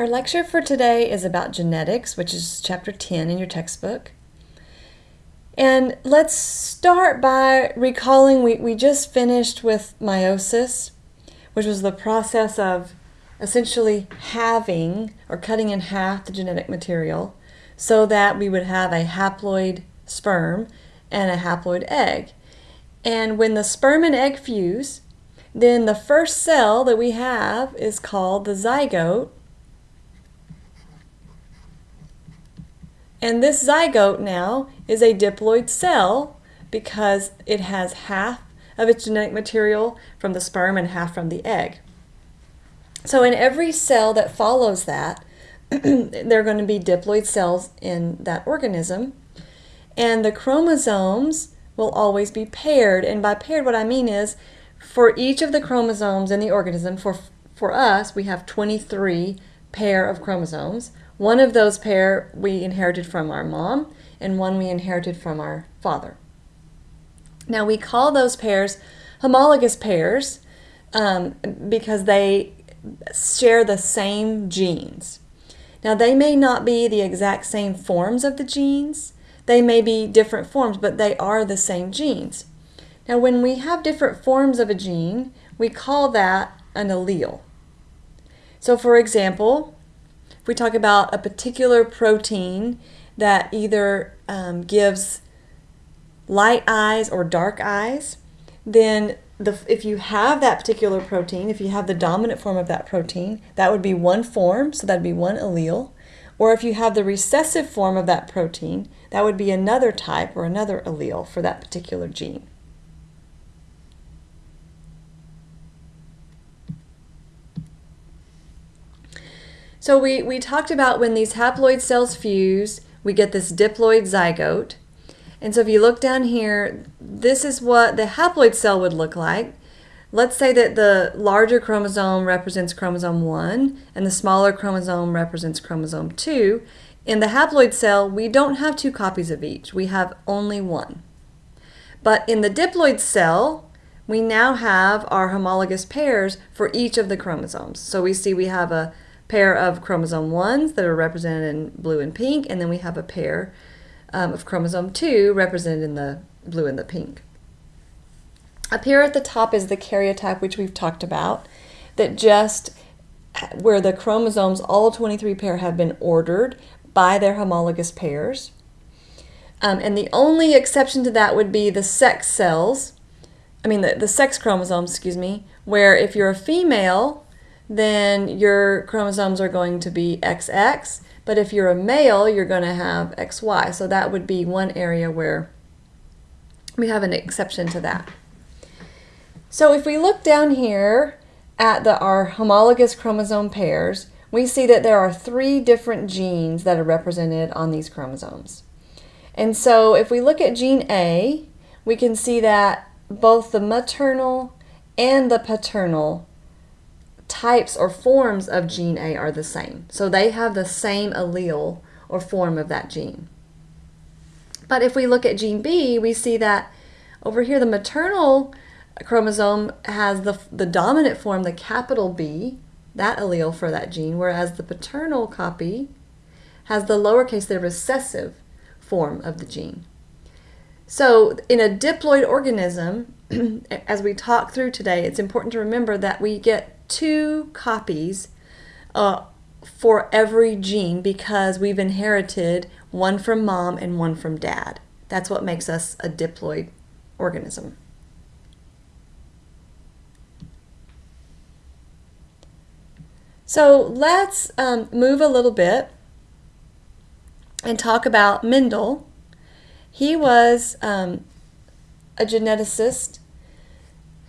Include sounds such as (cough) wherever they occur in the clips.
Our lecture for today is about genetics, which is chapter 10 in your textbook. And let's start by recalling we, we just finished with meiosis, which was the process of essentially halving or cutting in half the genetic material so that we would have a haploid sperm and a haploid egg. And when the sperm and egg fuse, then the first cell that we have is called the zygote, And this zygote now is a diploid cell because it has half of its genetic material from the sperm and half from the egg. So in every cell that follows that, (clears throat) there are going to be diploid cells in that organism. And the chromosomes will always be paired. And by paired, what I mean is for each of the chromosomes in the organism, for, for us, we have 23 pair of chromosomes. One of those pair we inherited from our mom, and one we inherited from our father. Now we call those pairs homologous pairs um, because they share the same genes. Now they may not be the exact same forms of the genes, they may be different forms, but they are the same genes. Now when we have different forms of a gene, we call that an allele. So for example, we talk about a particular protein that either um, gives light eyes or dark eyes, then the, if you have that particular protein, if you have the dominant form of that protein, that would be one form, so that would be one allele. Or if you have the recessive form of that protein, that would be another type or another allele for that particular gene. So we, we talked about when these haploid cells fuse, we get this diploid zygote. And so if you look down here, this is what the haploid cell would look like. Let's say that the larger chromosome represents chromosome 1 and the smaller chromosome represents chromosome 2. In the haploid cell, we don't have two copies of each. We have only one. But in the diploid cell, we now have our homologous pairs for each of the chromosomes. So we see we have a pair of chromosome 1s that are represented in blue and pink, and then we have a pair um, of chromosome 2 represented in the blue and the pink. Up here at the top is the karyotype, which we've talked about, that just where the chromosomes, all 23 pair, have been ordered by their homologous pairs. Um, and the only exception to that would be the sex cells, I mean the, the sex chromosomes, excuse me, where if you're a female, then your chromosomes are going to be XX. But if you're a male, you're going to have XY. So that would be one area where we have an exception to that. So if we look down here at the, our homologous chromosome pairs, we see that there are three different genes that are represented on these chromosomes. And so if we look at gene A, we can see that both the maternal and the paternal types or forms of gene A are the same. So they have the same allele or form of that gene. But if we look at gene B, we see that over here the maternal chromosome has the, the dominant form, the capital B, that allele for that gene, whereas the paternal copy has the lowercase, the recessive form of the gene. So in a diploid organism, (clears throat) as we talk through today, it's important to remember that we get two copies uh, for every gene because we've inherited one from mom and one from dad. That's what makes us a diploid organism. So let's um, move a little bit and talk about Mendel. He was um, a geneticist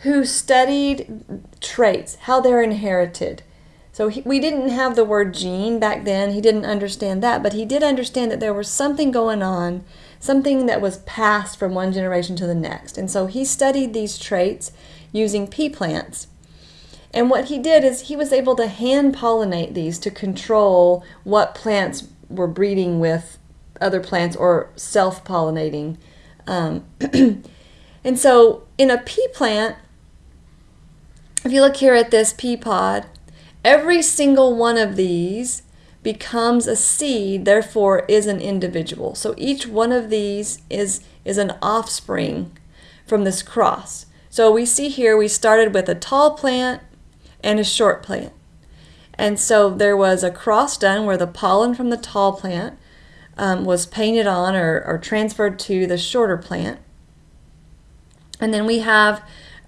who studied traits, how they're inherited. So he, we didn't have the word gene back then. He didn't understand that, but he did understand that there was something going on, something that was passed from one generation to the next. And so he studied these traits using pea plants. And what he did is he was able to hand pollinate these to control what plants were breeding with other plants or self pollinating. Um, (clears throat) and so in a pea plant, if you look here at this pea pod, Every single one of these becomes a seed, therefore is an individual. So each one of these is, is an offspring from this cross. So we see here we started with a tall plant and a short plant. And so there was a cross done where the pollen from the tall plant um, was painted on or, or transferred to the shorter plant. And then we have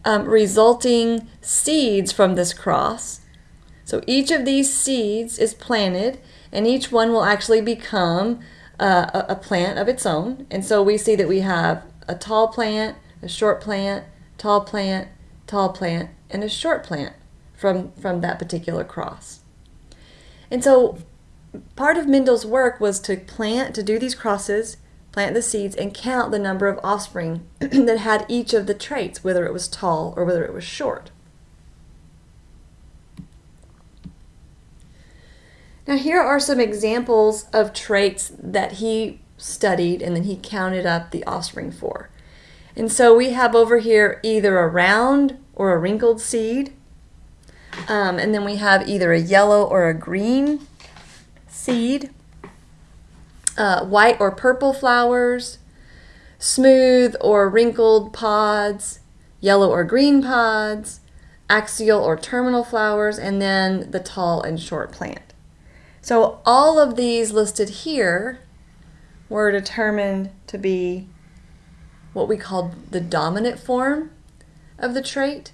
um, resulting seeds from this cross. So each of these seeds is planted and each one will actually become uh, a, a plant of its own. And so we see that we have a tall plant, a short plant, tall plant, tall plant, and a short plant from, from that particular cross. And so part of Mendel's work was to plant, to do these crosses, plant the seeds, and count the number of offspring (clears throat) that had each of the traits, whether it was tall or whether it was short. Now here are some examples of traits that he studied and then he counted up the offspring for. And so we have over here either a round or a wrinkled seed. Um, and then we have either a yellow or a green seed, uh, white or purple flowers, smooth or wrinkled pods, yellow or green pods, axial or terminal flowers, and then the tall and short plant. So all of these listed here were determined to be what we call the dominant form of the trait,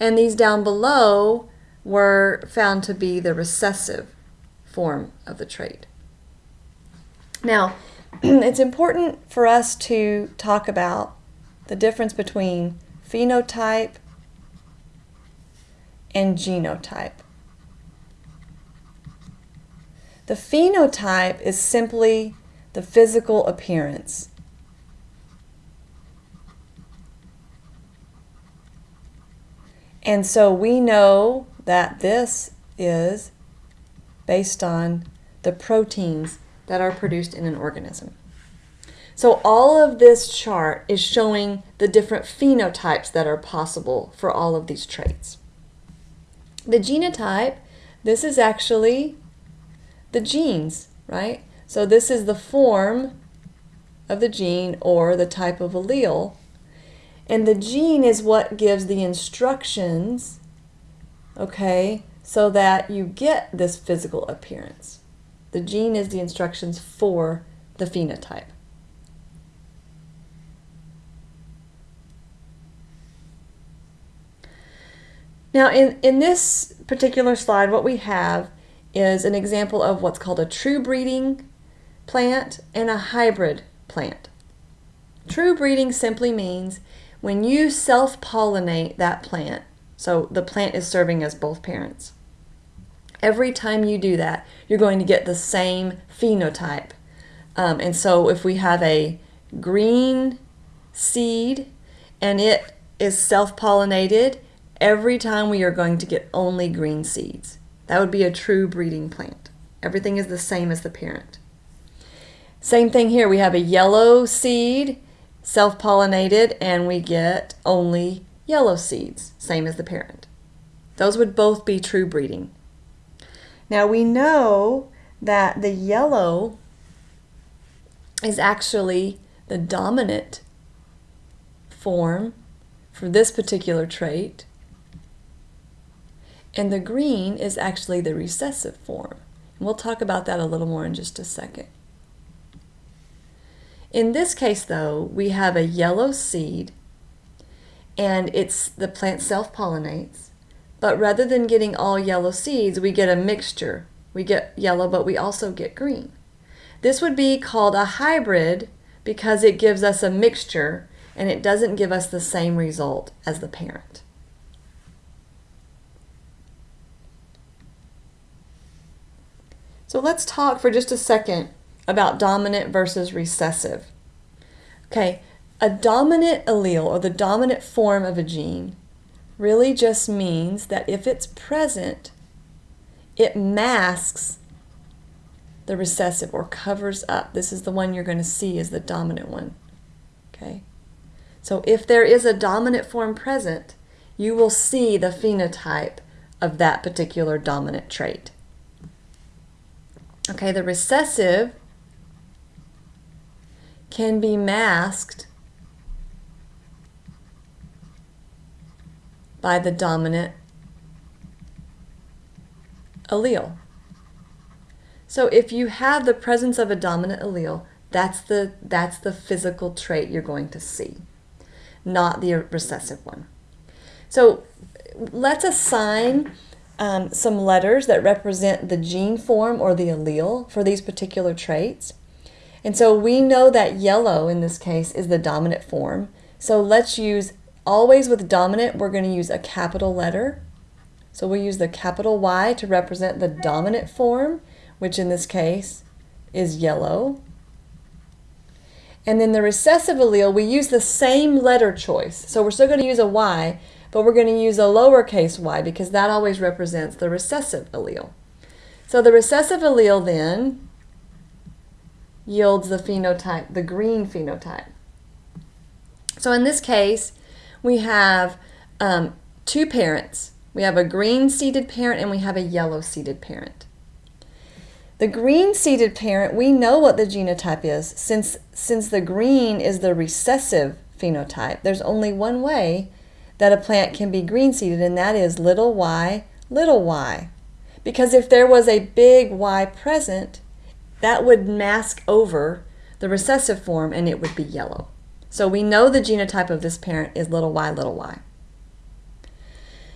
and these down below were found to be the recessive form of the trait. Now, (clears throat) it's important for us to talk about the difference between phenotype and genotype. The phenotype is simply the physical appearance. And so we know that this is based on the proteins that are produced in an organism. So all of this chart is showing the different phenotypes that are possible for all of these traits. The genotype, this is actually the genes, right? So this is the form of the gene or the type of allele. And the gene is what gives the instructions, okay, so that you get this physical appearance. The gene is the instructions for the phenotype. Now in, in this particular slide, what we have is an example of what's called a true breeding plant and a hybrid plant. True breeding simply means when you self-pollinate that plant, so the plant is serving as both parents. Every time you do that, you're going to get the same phenotype. Um, and so if we have a green seed and it is self-pollinated, every time we are going to get only green seeds. That would be a true breeding plant. Everything is the same as the parent. Same thing here. We have a yellow seed, self-pollinated, and we get only yellow seeds, same as the parent. Those would both be true breeding. Now we know that the yellow is actually the dominant form for this particular trait, and the green is actually the recessive form. And we'll talk about that a little more in just a second. In this case, though, we have a yellow seed, and it's the plant self-pollinates. But rather than getting all yellow seeds, we get a mixture. We get yellow, but we also get green. This would be called a hybrid because it gives us a mixture and it doesn't give us the same result as the parent. So let's talk for just a second about dominant versus recessive. Okay, a dominant allele or the dominant form of a gene really just means that if it's present, it masks the recessive or covers up. This is the one you're going to see as the dominant one. Okay? So if there is a dominant form present, you will see the phenotype of that particular dominant trait. Okay, the recessive can be masked by the dominant allele. So if you have the presence of a dominant allele, that's the, that's the physical trait you're going to see, not the recessive one. So let's assign um, some letters that represent the gene form or the allele for these particular traits. And so we know that yellow in this case is the dominant form. So let's use, always with dominant, we're going to use a capital letter. So we use the capital Y to represent the dominant form, which in this case is yellow. And then the recessive allele, we use the same letter choice. So we're still going to use a Y, but we're going to use a lowercase y because that always represents the recessive allele. So the recessive allele then yields the phenotype, the green phenotype. So in this case, we have um, two parents. We have a green seeded parent and we have a yellow seeded parent. The green seeded parent, we know what the genotype is. Since, since the green is the recessive phenotype, there's only one way that a plant can be green seeded, and that is little y, little y. Because if there was a big Y present, that would mask over the recessive form and it would be yellow. So we know the genotype of this parent is little y, little y.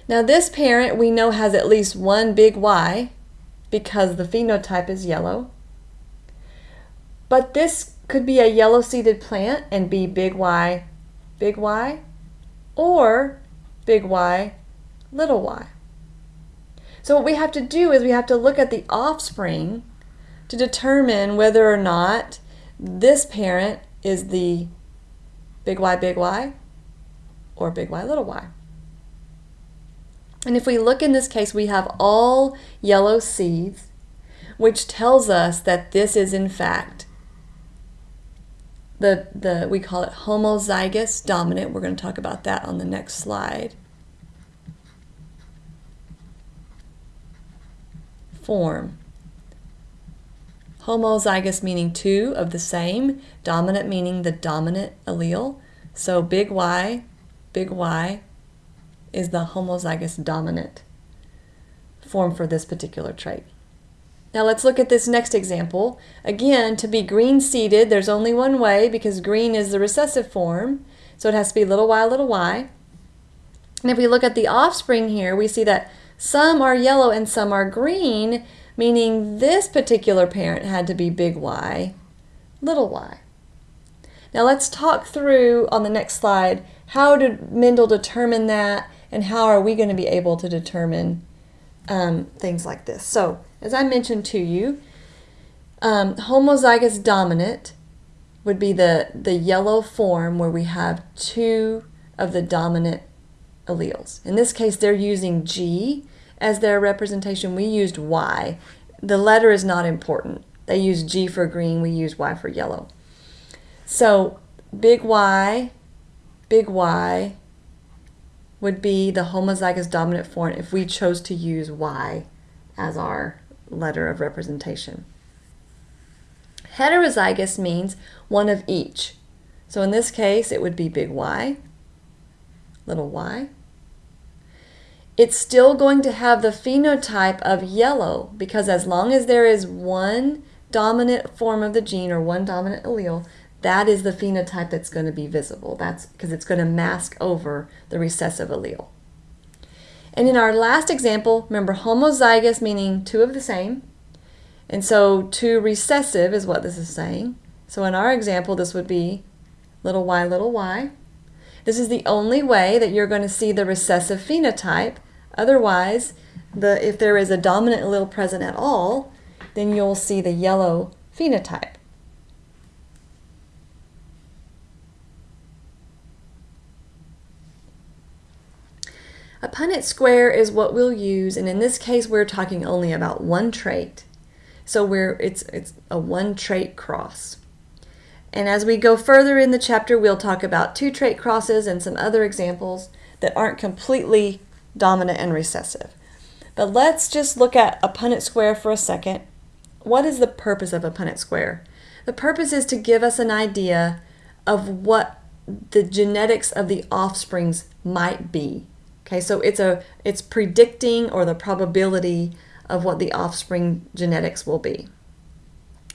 Now this parent we know has at least one big Y because the phenotype is yellow. But this could be a yellow seeded plant and be big Y, big Y, or big Y, little y. So what we have to do is we have to look at the offspring to determine whether or not this parent is the big Y, big Y, or big Y, little y. And if we look in this case, we have all yellow seeds, which tells us that this is in fact the, the we call it homozygous dominant. We're going to talk about that on the next slide. Form. Homozygous meaning two of the same, dominant meaning the dominant allele. So big Y, big Y is the homozygous dominant form for this particular trait. Now let's look at this next example. Again, to be green seeded, there's only one way because green is the recessive form. So it has to be little y, little y. And if we look at the offspring here, we see that some are yellow and some are green, meaning this particular parent had to be big Y, little y. Now let's talk through on the next slide, how did Mendel determine that and how are we going to be able to determine um, things like this. So as I mentioned to you, um, homozygous dominant would be the, the yellow form where we have two of the dominant alleles. In this case, they're using G as their representation. We used Y. The letter is not important. They use G for green, we use Y for yellow. So big Y, big Y would be the homozygous dominant form if we chose to use Y as our letter of representation. Heterozygous means one of each. So in this case, it would be big Y, little y. It's still going to have the phenotype of yellow because as long as there is one dominant form of the gene or one dominant allele, that is the phenotype that's going to be visible. That's because it's going to mask over the recessive allele. And in our last example, remember homozygous meaning two of the same. And so two recessive is what this is saying. So in our example, this would be little y, little y. This is the only way that you're going to see the recessive phenotype. Otherwise, the, if there is a dominant allele present at all, then you'll see the yellow phenotype. A Punnett square is what we'll use, and in this case we're talking only about one trait. So we're, it's, it's a one trait cross. And as we go further in the chapter, we'll talk about two trait crosses and some other examples that aren't completely dominant and recessive. But let's just look at a Punnett square for a second. What is the purpose of a Punnett square? The purpose is to give us an idea of what the genetics of the offsprings might be. Okay, so it's a it's predicting or the probability of what the offspring genetics will be.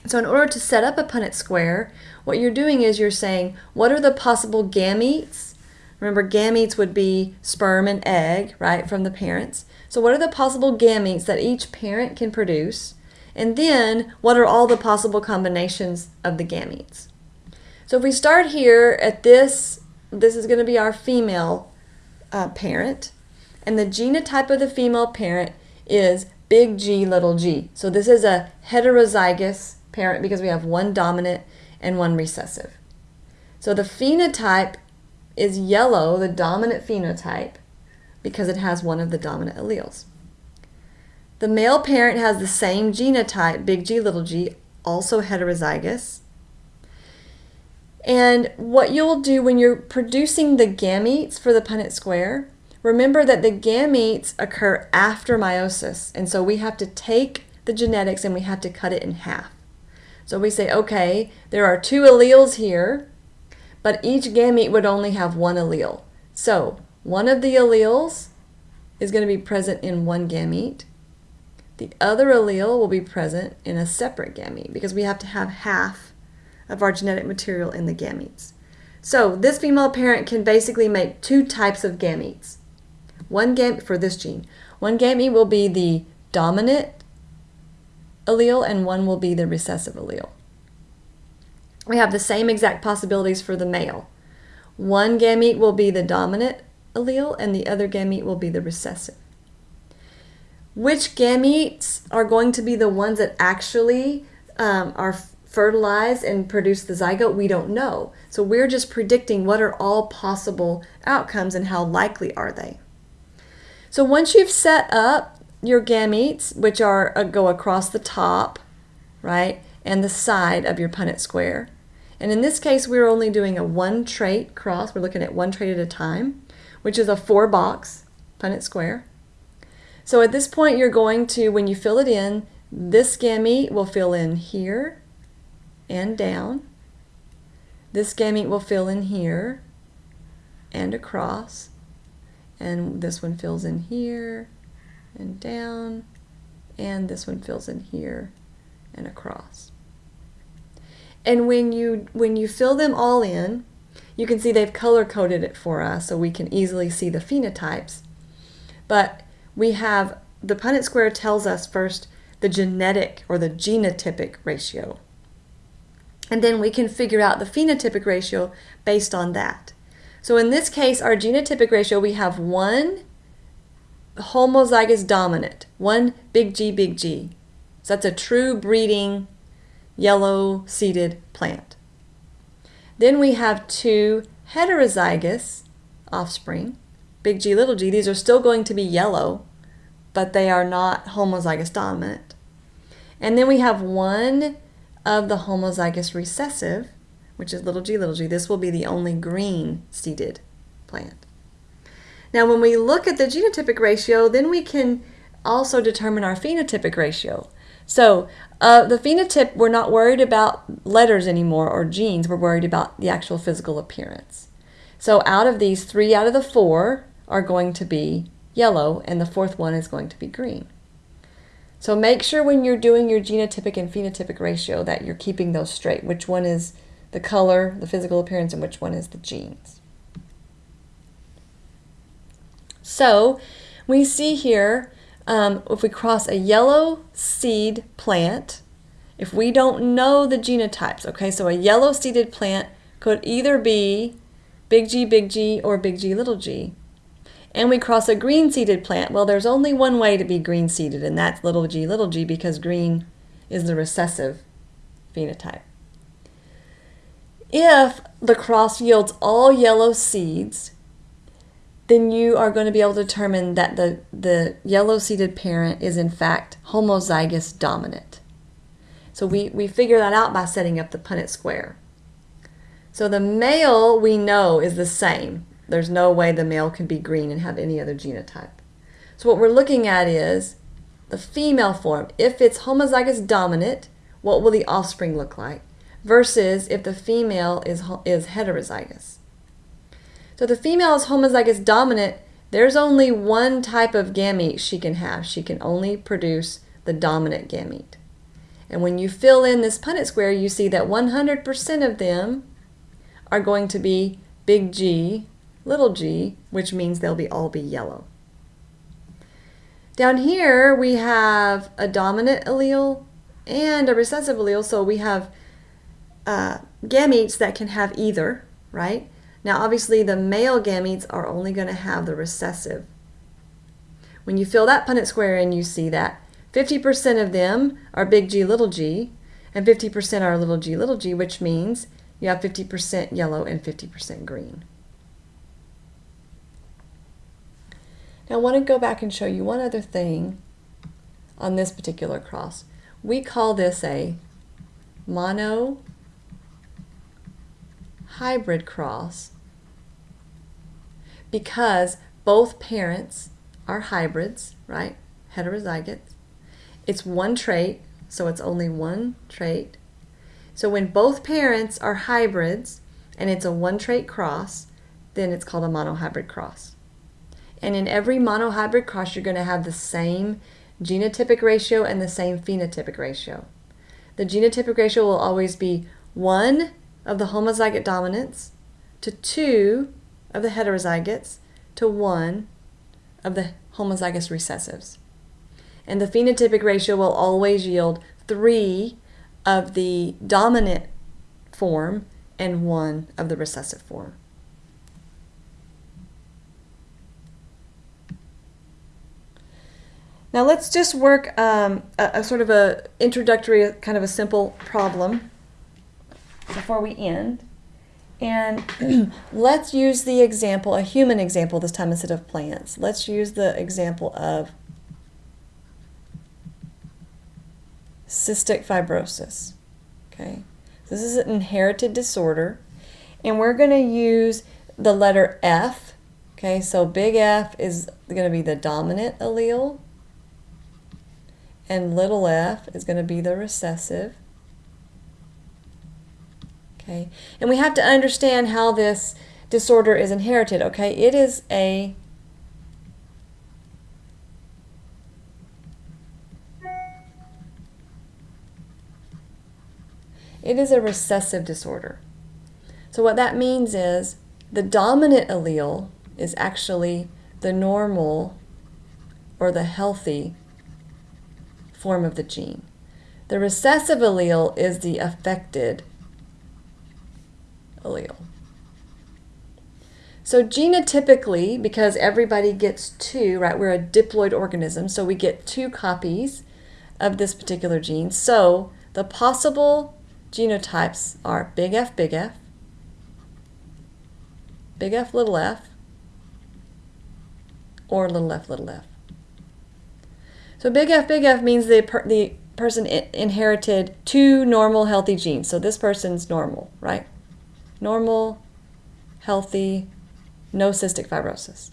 So in order to set up a Punnett square, what you're doing is you're saying, what are the possible gametes? Remember, gametes would be sperm and egg, right, from the parents. So what are the possible gametes that each parent can produce? And then, what are all the possible combinations of the gametes? So if we start here at this, this is going to be our female uh, parent. And the genotype of the female parent is big G, little g. So this is a heterozygous parent because we have one dominant and one recessive. So the phenotype is yellow, the dominant phenotype, because it has one of the dominant alleles. The male parent has the same genotype, big G, little g, also heterozygous. And what you'll do when you're producing the gametes for the Punnett square, remember that the gametes occur after meiosis. And so we have to take the genetics and we have to cut it in half. So we say, okay, there are two alleles here, but each gamete would only have one allele. So one of the alleles is going to be present in one gamete. The other allele will be present in a separate gamete because we have to have half of our genetic material in the gametes. So this female parent can basically make two types of gametes. One gamete for this gene. One gamete will be the dominant allele and one will be the recessive allele. We have the same exact possibilities for the male. One gamete will be the dominant allele and the other gamete will be the recessive. Which gametes are going to be the ones that actually um, are fertilized and produce the zygote, we don't know. So we're just predicting what are all possible outcomes and how likely are they. So once you've set up your gametes, which are uh, go across the top, right, and the side of your Punnett square, and in this case we're only doing a one trait cross, we're looking at one trait at a time, which is a four box Punnett square. So at this point you're going to, when you fill it in, this gamete will fill in here, and down. This gamete will fill in here and across. And this one fills in here and down. And this one fills in here and across. And when you, when you fill them all in, you can see they've color coded it for us so we can easily see the phenotypes. But we have, the Punnett square tells us first the genetic or the genotypic ratio. And then we can figure out the phenotypic ratio based on that. So in this case, our genotypic ratio, we have one homozygous dominant, one big G, big G. So that's a true breeding yellow seeded plant. Then we have two heterozygous offspring, big G, little g. These are still going to be yellow, but they are not homozygous dominant. And then we have one of the homozygous recessive, which is little g, little g, this will be the only green seeded plant. Now when we look at the genotypic ratio, then we can also determine our phenotypic ratio. So uh, the phenotype, we're not worried about letters anymore or genes, we're worried about the actual physical appearance. So out of these, three out of the four are going to be yellow and the fourth one is going to be green. So make sure when you're doing your genotypic and phenotypic ratio that you're keeping those straight. Which one is the color, the physical appearance, and which one is the genes. So we see here, um, if we cross a yellow seed plant, if we don't know the genotypes, okay, so a yellow seeded plant could either be big G, big G, or big G, little g and we cross a green seeded plant. Well, there's only one way to be green seeded, and that's little g, little g, because green is the recessive phenotype. If the cross yields all yellow seeds, then you are going to be able to determine that the, the yellow seeded parent is in fact homozygous dominant. So we, we figure that out by setting up the Punnett square. So the male we know is the same. There's no way the male can be green and have any other genotype. So what we're looking at is the female form. If it's homozygous dominant, what will the offspring look like? Versus if the female is, is heterozygous. So the female is homozygous dominant, there's only one type of gamete she can have. She can only produce the dominant gamete. And when you fill in this Punnett square, you see that 100% of them are going to be big G, little g, which means they'll be all be yellow. Down here, we have a dominant allele and a recessive allele, so we have uh, gametes that can have either, right? Now, obviously, the male gametes are only going to have the recessive. When you fill that Punnett square in, you see that 50% of them are big G, little g, and 50% are little g, little g, which means you have 50% yellow and 50% green. Now I want to go back and show you one other thing on this particular cross. We call this a mono hybrid cross because both parents are hybrids, right? Heterozygotes. It's one trait, so it's only one trait. So when both parents are hybrids and it's a one trait cross, then it's called a monohybrid cross. And in every monohybrid cross, you're going to have the same genotypic ratio and the same phenotypic ratio. The genotypic ratio will always be 1 of the homozygote dominance to 2 of the heterozygotes to 1 of the homozygous recessives. And the phenotypic ratio will always yield 3 of the dominant form and 1 of the recessive form. Now let's just work um, a, a, sort of a introductory, kind of a simple problem before we end. And (clears throat) let's use the example, a human example this time instead of plants. Let's use the example of cystic fibrosis. Okay, this is an inherited disorder, and we're going to use the letter F. Okay, so big F is going to be the dominant allele, and little f is going to be the recessive. Okay, and we have to understand how this disorder is inherited. Okay, it is a it is a recessive disorder. So what that means is the dominant allele is actually the normal or the healthy form of the gene. The recessive allele is the affected allele. So genotypically, because everybody gets two, right, we're a diploid organism, so we get two copies of this particular gene. So the possible genotypes are big F, big F, big F, little f, or little f, little f. So big F, big F means the, per the person inherited two normal healthy genes. So this person's normal, right? Normal, healthy, no cystic fibrosis.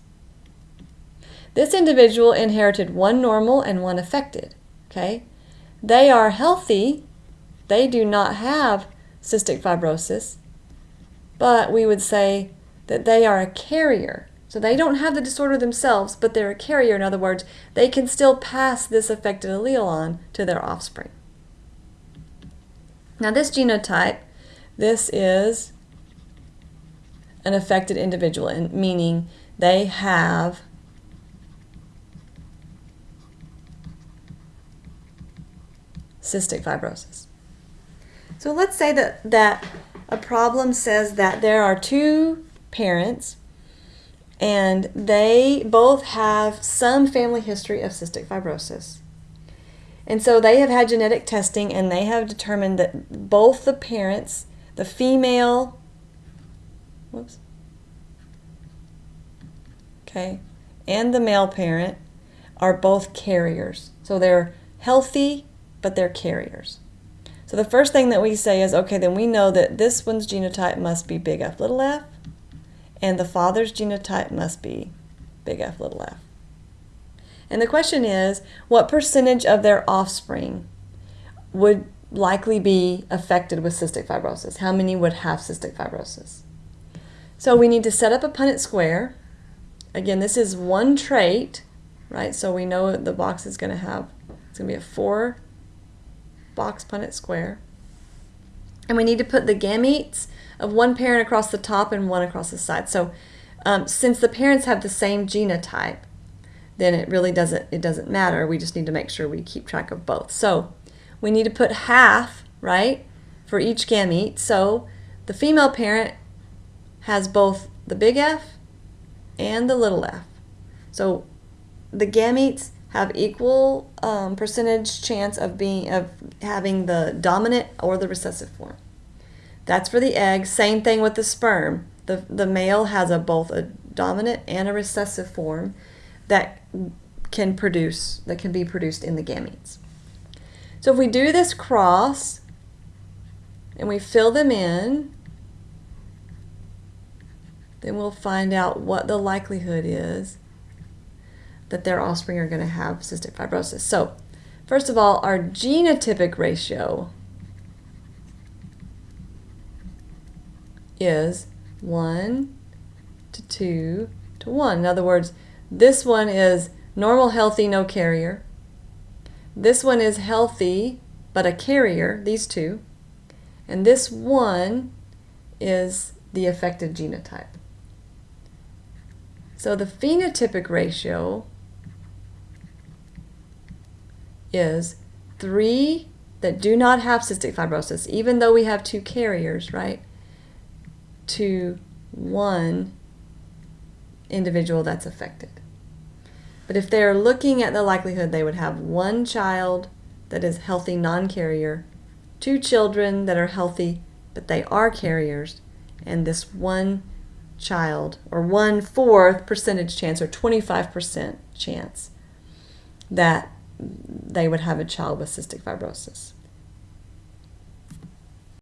This individual inherited one normal and one affected, okay? They are healthy, they do not have cystic fibrosis, but we would say that they are a carrier. So they don't have the disorder themselves, but they're a carrier. In other words, they can still pass this affected allele on to their offspring. Now this genotype, this is an affected individual, meaning they have cystic fibrosis. So let's say that, that a problem says that there are two parents and they both have some family history of cystic fibrosis. And so they have had genetic testing and they have determined that both the parents, the female whoops, okay, and the male parent are both carriers. So they're healthy, but they're carriers. So the first thing that we say is, okay, then we know that this one's genotype must be big F little f, and the father's genotype must be big F little f. And the question is, what percentage of their offspring would likely be affected with cystic fibrosis? How many would have cystic fibrosis? So we need to set up a Punnett square. Again, this is one trait, right? So we know the box is going to have, it's going to be a four box Punnett square. And we need to put the gametes of one parent across the top and one across the side. So um, since the parents have the same genotype, then it really doesn't, it doesn't matter. We just need to make sure we keep track of both. So we need to put half, right, for each gamete. So the female parent has both the big F and the little f. So the gametes have equal um, percentage chance of being of having the dominant or the recessive form. That's for the egg. Same thing with the sperm. The, the male has a both a dominant and a recessive form that can produce that can be produced in the gametes. So if we do this cross and we fill them in, then we'll find out what the likelihood is that their offspring are going to have cystic fibrosis. So, first of all, our genotypic ratio is 1 to 2 to 1. In other words, this one is normal, healthy, no carrier. This one is healthy, but a carrier, these two. And this one is the affected genotype. So the phenotypic ratio is three that do not have cystic fibrosis, even though we have two carriers, right, to one individual that's affected. But if they're looking at the likelihood, they would have one child that is healthy non-carrier, two children that are healthy but they are carriers, and this one child, or one fourth percentage chance, or 25% chance that they would have a child with cystic fibrosis.